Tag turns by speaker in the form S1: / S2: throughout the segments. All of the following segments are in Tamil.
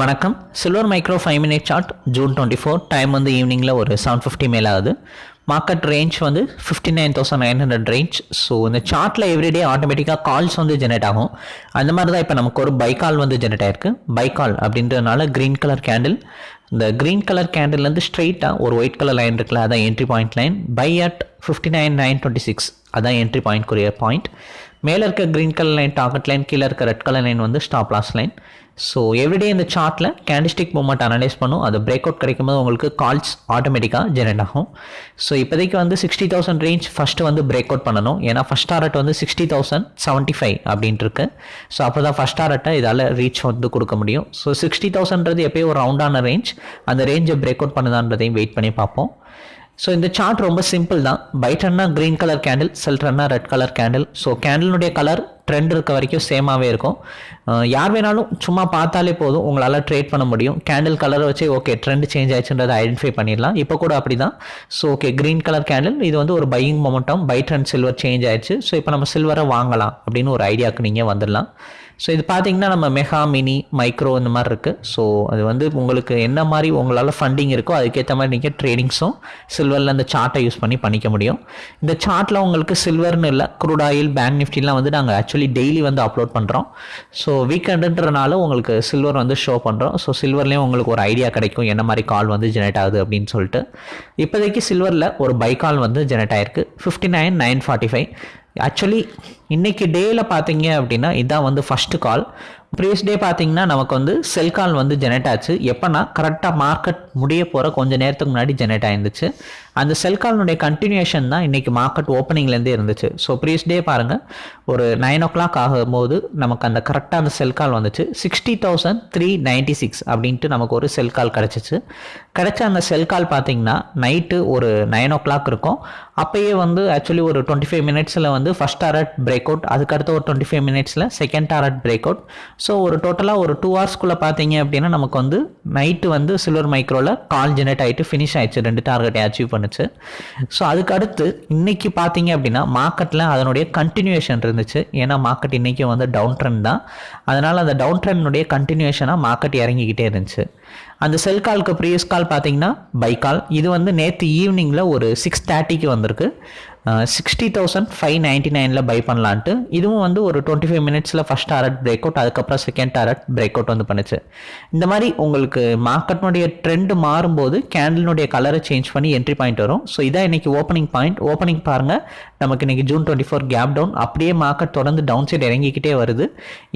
S1: வணக்கம். Silver micro five minute chart June twenty four time வந்து ஈவினிங்கில் ஒரு செவன் ஃபிஃப்டி மேலே ஆகுது. மார்க்கெட் ரேஞ்ச் வந்து fifty nine thousand nine hundred range so இந்த சார்ட்டில் எவ்ரிடே ஆட்டோமேட்டிக்காக கால்ஸ் வந்து ஜெனரேட் ஆகும். அந்த மாதிரி தான் இப்போ நமக்கு ஒரு பை கால் வந்து ஜெனரேட் ஆயிருக்கு. பை கால் அப்படின்றதுனால க்ரீன் கலர் கேண்டில் இந்த க்ரீன் கலர் கேண்டில்லேருந்து ஸ்ட்ரெயிட்டாக ஒரு ஒயிட் கலர் லைன் இருக்குல்ல அதான் entry point line buy at fifty nine nine twenty six அதான் என்ட்ரி பாயிண்ட் குரிய பாயிண்ட் மேலே இருக்க green colour line target line கீழே இருக்க ரெட் கலர் லைன் வந்து stop loss line so everyday இந்த சார்ட்டில் கேண்டிஸ்டிக் மூமெண்ட் அனலைஸ் பண்ணும். அது பிரேக் அவுட் கிடைக்கும் போது உங்களுக்கு கால்ஸ் ஆட்டோமேட்டிக்காக ஜெனரேட் ஆகும். ஸோ இப்போதைக்கு வந்து சிக்ஸ்டி தௌசண்ட் ரேஞ்ச் ஃபஸ்ட்டு வந்து பிரேக் அவுட் பண்ணணும். ஏன்னா ஃபஸ்ட் டாரட் வந்து சிக்ஸ்டி தௌசண்ட் செவன்ட்டி ஃபைவ் அப்படின்ட்டு இருக்கு ஸோ அப்போ தான் ஃபஸ்ட் டாரட்டை இதால் ரீச் வந்து கொடுக்க முடியும். ஸோ சிக்ஸ்டி தௌசண்ட்றது எப்போயும் ஒரு ரவுண்டான ரேஞ்ச் அந்த ரேஞ்சை பிரேக் அவுட் பண்ணுதான்றதையும் வெயிட் பண்ணி பார்ப்போம். ஸோ இந்த சார்ட் ரொம்ப சிம்பிள் தான் பைட்டன்னா க்ரீன் கலர் கேண்டில் செல்ட்ரன்னா ரெட் கலர் கேண்டில் ஸோ கேண்டிலுடைய கலர் ட்ரெண்ட் இருக்க வரைக்கும் சேமாகவே இருக்கும். யார் வேணாலும் சும்மா பார்த்தாலே போதும். உங்களால் ட்ரேட் பண்ண முடியும். கேண்டில் கலரை வச்சு ஓகே ட்ரெண்ட் சேஞ்ச் ஆயிடுச்சுன்றதை ஐடென்டிஃபை பண்ணிடலாம். இப்போ கூட அப்படி தான் so okay green colour candle இது வந்து ஒரு buying momentum buy trend silver change ஆயிடுச்சு. ஸோ இப்போ நம்ம சில்வரை வாங்கலாம் அப்படின்னு ஒரு ஐடியாவுக்கு நீங்கள் வந்துடலாம். ஸோ இது பார்த்தீங்கன்னா நம்ம மெகா மினி மைக்ரோ இந்த மாதிரி இருக்குது ஸோ அது வந்து உங்களுக்கு என்ன மாதிரி உங்களால் ஃபண்டிங் இருக்கோ அதுக்கேற்ற மாதிரி நீங்கள் ட்ரேடிங்ஸும் சில்வரில் அந்த சார்ட்டை யூஸ் பண்ணி பண்ணிக்க முடியும். இந்த சார்ட்டில் உங்களுக்கு சில்வர்னு இல்லை குரூட் ஆயில் பேங்க் நிஃப்டிலாம் வந்து நாங்கள் ஆக்சுவலி டெய்லி வந்து அப்லோட் பண்ணுறோம் ஸோ வீக்கெண்டுன்றனால உங்களுக்கு சில்வர் வந்து ஷோ பண்ணுறோம் ஸோ சில்வர்லேயும் உங்களுக்கு ஒரு ஐடியா கிடைக்கும். என்ன மாதிரி கால் வந்து ஜெனரேட் ஆகுது அப்படின்னு சொல்லிட்டு. இப்போதைக்கு சில்வரில் ஒரு பை கால் வந்து ஜெனரேட் ஆயிருக்கு. Fifty nine nine forty five actually இன்றைக்கி டேயில் பார்த்தீங்க அப்படின்னா இதுதான் வந்து ஃபஸ்ட்டு கால் ப்ரீவியஸ் டே பார்த்தீங்கன்னா நமக்கு வந்து செல் கால் வந்து ஜெனரேட் ஆச்சு. எப்போனா கரெக்டாக மார்க்கெட் முடிய போகிற கொஞ்சம் நேரத்துக்கு முன்னாடி ஜெனரேட் ஆயிருந்துச்சு. அந்த செல் கால்னுடைய கண்டினியூஷன் தான் இன்றைக்கி மார்க்கெட் ஓப்பனிங்லேருந்தே இருந்துச்சு. ஸோ ப்ரீவியஸ் டே பாருங்கள் ஒரு நைன் ஓ கிளாக் ஆகும்போது நமக்கு அந்த கரெக்டாக அந்த செல் கால் வந்துச்சு. Sixty thousand three ninety six அப்படின்ட்டு நமக்கு ஒரு செல் கால் கிடச்சிச்சு. கிடைச்ச அந்த செல் கால் பார்த்தீங்கன்னா நைட்டு ஒரு நைன் ஓ கிளாக் இருக்கும். அப்போயே வந்து ஆக்சுவலி ஒரு டுவெண்ட்டி ஃபைவ் மினிட்ஸில் வந்து ஃபஸ்ட் டாரட் பிரேக் அவுட் அதுக்கடுத்து ஒரு டுவெண்ட்டி ஃபைவ் மினிட்ஸில் second target break out so ஒரு டோட்டலாக ஒரு டூ ஹவர்ஸ்க்குள்ளே பார்த்தீங்க அப்படின்னா நமக்கு வந்து நைட்டு வந்து சில்வர் மைக்ரோவில் கால் ஜெனரேட் ஆகிட்டு ஃபினிஷ் ஆயிடுச்சு. ரெண்டு டார்கெட்டை அச்சீவ் பண்ணுச்சு. ஸோ அதுக்கு அடுத்து இன்னைக்கு பார்த்தீங்க அப்படின்னா மார்க்கெட்டில் அதனுடைய கண்டினியூஷன் இருந்துச்சு. ஏன்னா மார்க்கெட் இன்றைக்கும் வந்து டவுன் ட்ரெண்ட் தான். அதனால் அந்த டவுன் ட்ரெண்டினுடைய கண்டினியூஷனாக மார்க்கெட் இறங்கிக்கிட்டே இருந்துச்சு. அந்த செல் கால்க்கு ப்ரீவியஸ் கால் பார்த்தீங்கன்னா பை கால் இது வந்து நேற்று ஈவினிங்கில் ஒரு சிக்ஸ் தேர்ட்டிக்கு வந்திருக்கு. சிக்ஸ்டி தௌசண்ட் ஃபைவ் நைன்ட்டி நைனில் பை பண்ணலான்ட்டு. இதுவும் வந்து ஒரு டுவெண்ட்டி ஃபைவ் மினிட்ஸில் ஃபஸ்ட் டாரட் பிரேக் அவுட் அதுக்கப்புறம் செகண்ட் டாரட் பிரேக் அவுட் வந்து பண்ணுச்சு. இந்த மாதிரி உங்களுக்கு மார்க்கெட்னுடைய ட்ரெண்ட் மாறும்போது கேண்டிலுடைய கலரை சேஞ்ச் பண்ணி என்ட்ரி பாயிண்ட் வரும். ஸோ இதான் இன்னைக்கு ஓப்பனிங் பாயிண்ட் ஓப்பனிங் பாருங்கள் நமக்கு இன்னைக்கு June twenty four gap down அப்படியே மார்க்கெட் தொடர்ந்து டவுன் சைடு இறங்கிக்கிட்டே வருது.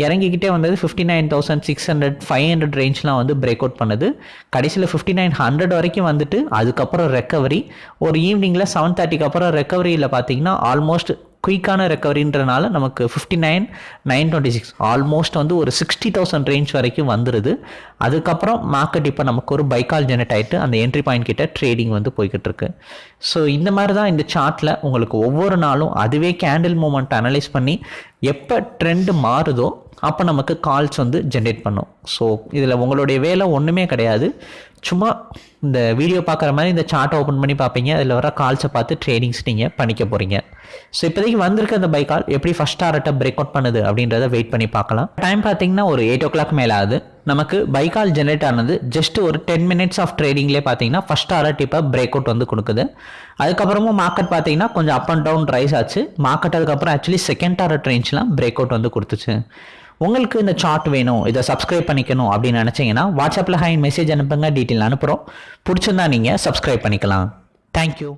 S1: இறங்கிக்கிட்டே வந்தது fifty nine thousand six hundred five hundred ரேஞ்ச்லாம் வந்து பிரேக் அவுட் பண்ணுது. கடைசியில் ஃபிஃப்டி நைன் ஹண்ட்ரட் வரைக்கும் வந்துட்டு அதுக்கப்புறம் ரெக்கவரி ஒரு ஈவினிங்கில் செவன் தேர்ட்டிக்கு அப்புறம் ரெக்கவரியில் பார்த்தீங்கன்னா ஆல்மோஸ்ட் குயிக்கான ரெக்கவரின்றனால நமக்கு fifty nine nine twenty six almost வந்து ஒரு சிக்ஸ்டி தௌசண்ட் ரேஞ்ச் வரைக்கும் வந்துடுது அதுக்கப்புறம் மார்க்கெட் இப்போ நமக்கு ஒரு பைக்கால் ஜெனரேட் ஆகிட்டு அந்த என்ட்ரி பாயிண்ட் கிட்ட ட்ரேடிங் வந்து போய்கிட்டு இருக்கு ஸோ இந்த மாதிரி தான் இந்த சார்ட்டில் உங்களுக்கு ஒவ்வொரு நாளும் அதுவே கேண்டில் மூமெண்ட் அனலைஸ் பண்ணி எப்போ ட்ரெண்டு மாறுதோ அப்போ நமக்கு கால்ஸ் வந்து ஜென்ரேட் பண்ணும். ஸோ இதில் உங்களுடைய வேலை ஒன்றுமே கிடையாது. சும்மா இந்த வீடியோ பார்க்குற மாதிரி இந்த சார்ட்டை ஓப்பன் பண்ணி பார்ப்பீங்க. அதில் வர கால்ஸை பார்த்து ட்ரெயினிங்ஸ் நீங்கள் பண்ணிக்க போகிறீங்க ஸோ இப்போதைக்கு வந்திருக்க அந்த பைக் கால் எப்படி ஃபஸ்ட் டாரட்டை பிரேக் அவுட் பண்ணுது அப்படின்றத வெயிட் பண்ணி பார்க்கலாம். டைம் பார்த்தீங்கன்னா ஒரு எயிட் ஓ கிளாக் மேலே ஆகுது. நமக்கு பைக்கால் கால் ஜென்ரேட் ஆனது ஜஸ்ட் ஒரு டென் மினிட்ஸ் ஆஃப் ட்ரேடிங்லேயே பார்த்தீங்கன்னா ஃபஸ்ட் டாரட் இப்போ பிரேக் அவுட் வந்து கொடுக்குது. அதுக்கப்புறமும் மார்க்கெட் பார்த்தீங்கன்னா கொஞ்சம் அப் அண்ட் டவுன் ரைஸ் ஆச்சு. மார்க்கெட் அதுக்கப்புறம் ஆக்சுவலி செகண்ட் டாரட் ரேஞ்ச்லாம் பிரேக் அவுட் வந்து கொடுத்துச்சு. உங்களுக்கு இந்த சார்ட் வேணும் இதை சப்ஸ்கிரைப் பண்ணிக்கணும் அப்படின்னு நினச்சிங்கன்னா வாட்ஸ்அப்பில் ஹைன் மெசேஜ் அனுப்புங்க டீட்டெயில் அனுப்புகிறோம் பிடிச்சிருந்தா நீங்கள் சப்ஸ்கிரைப் பண்ணிக்கலாம். தேங்க்யூ